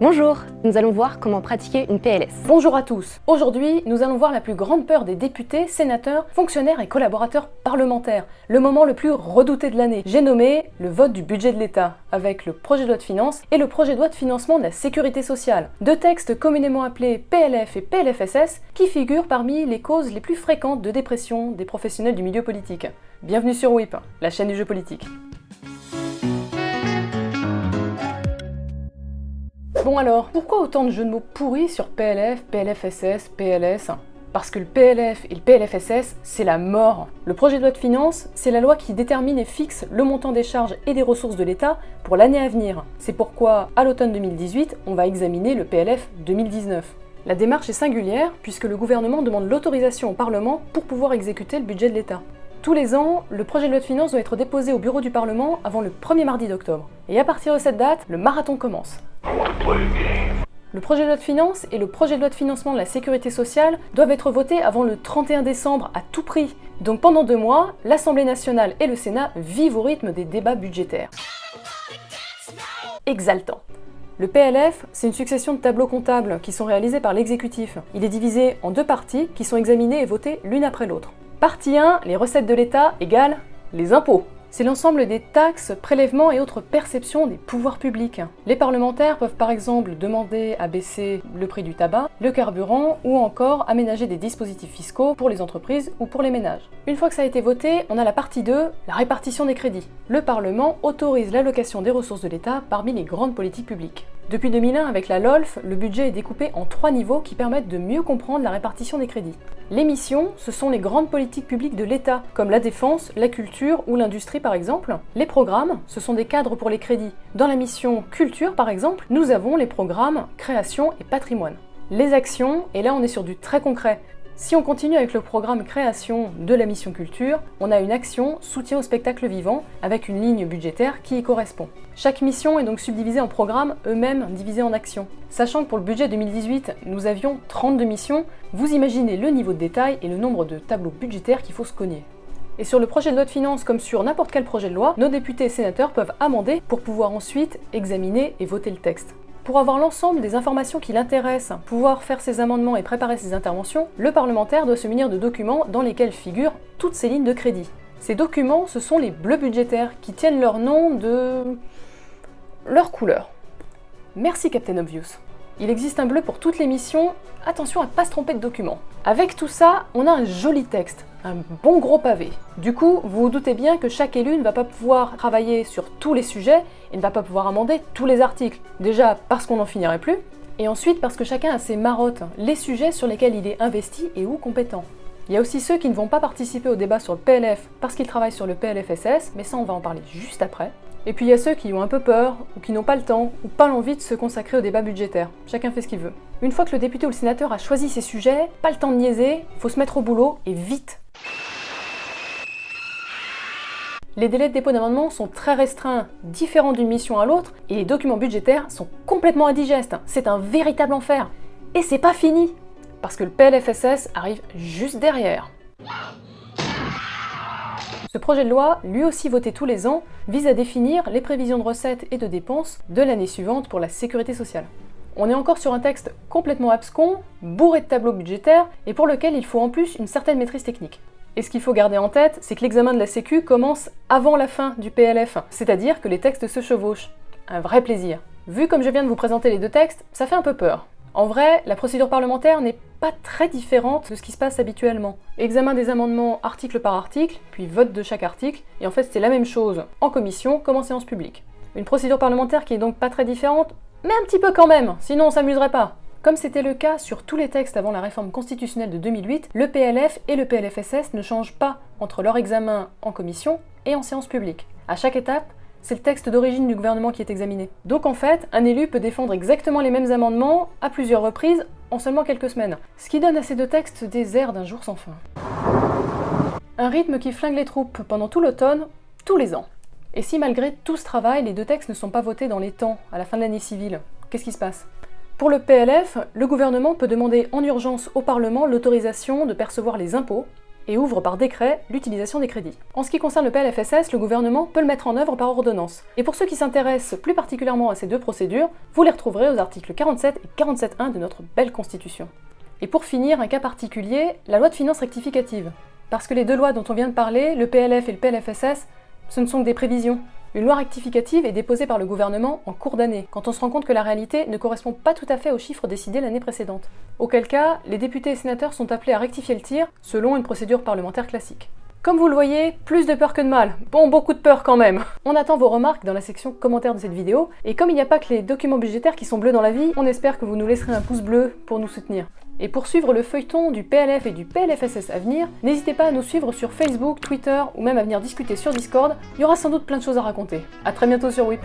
Bonjour, nous allons voir comment pratiquer une PLS. Bonjour à tous. Aujourd'hui, nous allons voir la plus grande peur des députés, sénateurs, fonctionnaires et collaborateurs parlementaires. Le moment le plus redouté de l'année. J'ai nommé le vote du budget de l'État, avec le projet de loi de finances et le projet de loi de financement de la sécurité sociale. Deux textes communément appelés PLF et PLFSS qui figurent parmi les causes les plus fréquentes de dépression des professionnels du milieu politique. Bienvenue sur WIP, la chaîne du jeu politique. Bon alors, pourquoi autant de jeux de mots pourris sur PLF, PLFSS, PLS parce que le PLF et le PLFSS, c'est la mort. Le projet de loi de finances, c'est la loi qui détermine et fixe le montant des charges et des ressources de l'État pour l'année à venir. C'est pourquoi, à l'automne 2018, on va examiner le PLF 2019. La démarche est singulière puisque le gouvernement demande l'autorisation au Parlement pour pouvoir exécuter le budget de l'État. Tous les ans, le projet de loi de finances doit être déposé au bureau du Parlement avant le 1er mardi d'octobre. Et à partir de cette date, le marathon commence. Le projet de loi de finances et le projet de loi de financement de la sécurité sociale doivent être votés avant le 31 décembre à tout prix. Donc pendant deux mois, l'Assemblée nationale et le Sénat vivent au rythme des débats budgétaires. Exaltant. Le PLF, c'est une succession de tableaux comptables qui sont réalisés par l'exécutif. Il est divisé en deux parties qui sont examinées et votées l'une après l'autre. Partie 1, les recettes de l'État égale les impôts. C'est l'ensemble des taxes, prélèvements et autres perceptions des pouvoirs publics. Les parlementaires peuvent par exemple demander à baisser le prix du tabac, le carburant ou encore aménager des dispositifs fiscaux pour les entreprises ou pour les ménages. Une fois que ça a été voté, on a la partie 2, la répartition des crédits. Le Parlement autorise l'allocation des ressources de l'État parmi les grandes politiques publiques. Depuis 2001, avec la LOLF, le budget est découpé en trois niveaux qui permettent de mieux comprendre la répartition des crédits. Les missions, ce sont les grandes politiques publiques de l'État, comme la défense, la culture ou l'industrie par exemple. Les programmes, ce sont des cadres pour les crédits. Dans la mission culture par exemple, nous avons les programmes création et patrimoine. Les actions, et là on est sur du très concret, si on continue avec le programme création de la mission culture, on a une action soutien au spectacle vivant avec une ligne budgétaire qui y correspond. Chaque mission est donc subdivisée en programmes, eux-mêmes divisés en actions. Sachant que pour le budget 2018, nous avions 32 missions, vous imaginez le niveau de détail et le nombre de tableaux budgétaires qu'il faut se cogner. Et sur le projet de loi de finances, comme sur n'importe quel projet de loi, nos députés et sénateurs peuvent amender pour pouvoir ensuite examiner et voter le texte. Pour avoir l'ensemble des informations qui l'intéressent, pouvoir faire ses amendements et préparer ses interventions, le parlementaire doit se munir de documents dans lesquels figurent toutes ses lignes de crédit. Ces documents, ce sont les bleus budgétaires qui tiennent leur nom de... leur couleur. Merci Captain Obvious. Il existe un bleu pour toutes les missions, attention à ne pas se tromper de document. Avec tout ça, on a un joli texte, un bon gros pavé. Du coup, vous vous doutez bien que chaque élu ne va pas pouvoir travailler sur tous les sujets et ne va pas pouvoir amender tous les articles. Déjà parce qu'on n'en finirait plus, et ensuite parce que chacun a ses marottes, les sujets sur lesquels il est investi et ou compétent. Il y a aussi ceux qui ne vont pas participer au débat sur le PLF parce qu'ils travaillent sur le PLFSS, mais ça on va en parler juste après. Et puis il y a ceux qui ont un peu peur, ou qui n'ont pas le temps, ou pas l'envie de se consacrer au débat budgétaire. Chacun fait ce qu'il veut. Une fois que le député ou le sénateur a choisi ses sujets, pas le temps de niaiser, faut se mettre au boulot, et vite Les délais de dépôt d'amendements sont très restreints, différents d'une mission à l'autre, et les documents budgétaires sont complètement indigestes. C'est un véritable enfer. Et c'est pas fini Parce que le PLFSS arrive juste derrière. Ce projet de loi, lui aussi voté tous les ans, vise à définir les prévisions de recettes et de dépenses de l'année suivante pour la sécurité sociale. On est encore sur un texte complètement abscon, bourré de tableaux budgétaires, et pour lequel il faut en plus une certaine maîtrise technique. Et ce qu'il faut garder en tête, c'est que l'examen de la Sécu commence avant la fin du PLF, c'est-à-dire que les textes se chevauchent. Un vrai plaisir. Vu comme je viens de vous présenter les deux textes, ça fait un peu peur. En vrai, la procédure parlementaire n'est pas très différente de ce qui se passe habituellement. Examen des amendements article par article, puis vote de chaque article, et en fait c'est la même chose en commission comme en séance publique. Une procédure parlementaire qui est donc pas très différente, mais un petit peu quand même, sinon on s'amuserait pas. Comme c'était le cas sur tous les textes avant la réforme constitutionnelle de 2008, le PLF et le PLFSS ne changent pas entre leur examen en commission et en séance publique. À chaque étape, c'est le texte d'origine du gouvernement qui est examiné. Donc en fait, un élu peut défendre exactement les mêmes amendements à plusieurs reprises en seulement quelques semaines. Ce qui donne à ces deux textes des airs d'un jour sans fin. Un rythme qui flingue les troupes pendant tout l'automne, tous les ans. Et si malgré tout ce travail, les deux textes ne sont pas votés dans les temps, à la fin de l'année civile, qu'est-ce qui se passe? Pour le PLF, le gouvernement peut demander en urgence au Parlement l'autorisation de percevoir les impôts et ouvre par décret l'utilisation des crédits. En ce qui concerne le PLFSS, le gouvernement peut le mettre en œuvre par ordonnance. Et pour ceux qui s'intéressent plus particulièrement à ces deux procédures, vous les retrouverez aux articles 47 et 47.1 de notre belle Constitution. Et pour finir, un cas particulier, la loi de finances rectificative. Parce que les deux lois dont on vient de parler, le PLF et le PLFSS, ce ne sont que des prévisions. Une loi rectificative est déposée par le gouvernement en cours d'année, quand on se rend compte que la réalité ne correspond pas tout à fait aux chiffres décidés l'année précédente. Auquel cas, les députés et sénateurs sont appelés à rectifier le tir selon une procédure parlementaire classique. Comme vous le voyez, plus de peur que de mal. Bon, beaucoup de peur quand même. On attend vos remarques dans la section commentaires de cette vidéo, et comme il n'y a pas que les documents budgétaires qui sont bleus dans la vie, on espère que vous nous laisserez un pouce bleu pour nous soutenir. Et pour suivre le feuilleton du PLF et du PLFSS à venir, n'hésitez pas à nous suivre sur Facebook, Twitter ou même à venir discuter sur Discord, il y aura sans doute plein de choses à raconter. A très bientôt sur WIP